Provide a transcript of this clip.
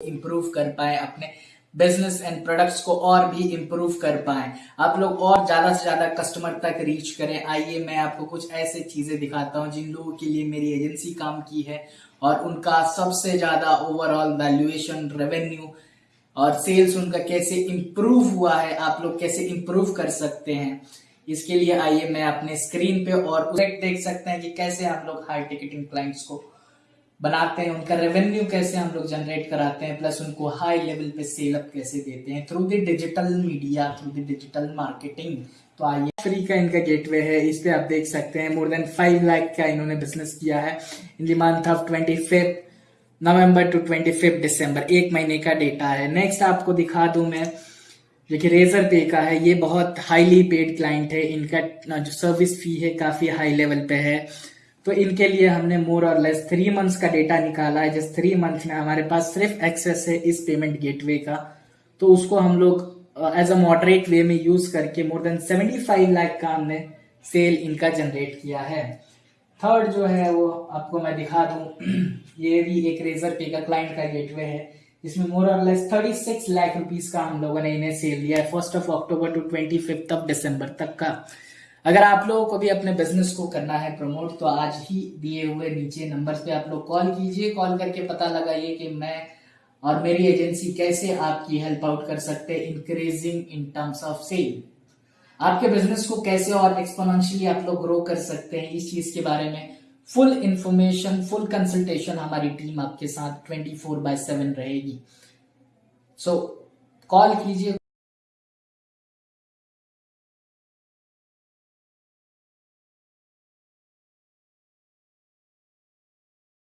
Improve कर पाए, अपने बिज़नेस एंड प्रोडक्ट्स को और भी इम्प्रूव कर पाए। आप लोग और ज़्यादा से ज़्यादा कस्टमर तक रीच करें। आइए मैं आपको कुछ ऐसे चीज़ें दिखाता हूँ जिन लोगों के लिए मेरी एजेंसी काम की है और उनका सबसे ज़्यादा ओवरऑल वैल्यूएशन रेवेन्यू और सेल्स उनका कैसे इम्प्रूव हुआ है, आप लोग कैसे इम्प्रूव कर सकते हैं। इसके लिए आइए मैं अपने स्क्रीन पे और देख सकते हैं कि कैसे आप लोग हाई टिकटिंग क्लाइंट्स को बनाते हैं, उनका रेवेन्यू कैसे हम लोग जनरेट कराते हैं प्लस उनको हाई लेवल पे सेल अप कैसे देते हैं through the digital media through the digital marketing तो आइए फ्री का इनका गेटवे है, इस पे आप देख सकते हैं मोर देन फाइव लाख का इन्होंने बिज़नेस किया है in the month of twenty fifth November to twenty fifth December एक महीने का डेटा है। नेक्स्ट आपको दिखा दू मैं, देखिए रेजर पे का है, ये बहुत हाईली पेड क्लाइंट है, इनका जो सर्विस फ़ी है, काफ़ी हाई लेवल पे है। तो इनके लिए हमने मोर और लेस थ्री मंथ्स का डेटा निकाला है, जिस थ्री मंथ में हमारे पास सिर्फ़ एक्सेस है इस पेमेंट गेटवे का। तो उसको हम लोग एज अ मॉडरेट वे में यूज़ करके more than seventy five lakh का हमने सेल इनका जनरेट किया है। थर्ड जो है वो आपको मैं दिखा दूँ, ये भी एक रेजर पे का क्लाइंट का गेटवे है, जिसमें मोर और less thirty six lakh rupees का हम लोगों ने इन्हें सेल दिया है first of October to twenty fifth of December तक का। अगर आप लोगों को भी अपने बिज़नेस को करना है प्रमोट तो आज ही दिए हुए नीचे नंबर पे आप लोग कॉल कीजिए। कॉल करके पता लगाइए कि मैं और मेरी एजेंसी कैसे आपकी हेल्प आउट कर सकते हैं increasing in terms of sale आपके बिज़नेस को कैसे और एक्सपोनेंशियली आप लोग ग्रो कर सकते हैं इस चीज़ के बारे में फुल इंफॉर्मेशन फुल कंसल्टेशन हमारी टीम आपके साथ 24 फोर बाय सेवन रहेगी। सो so, कॉल कीजिए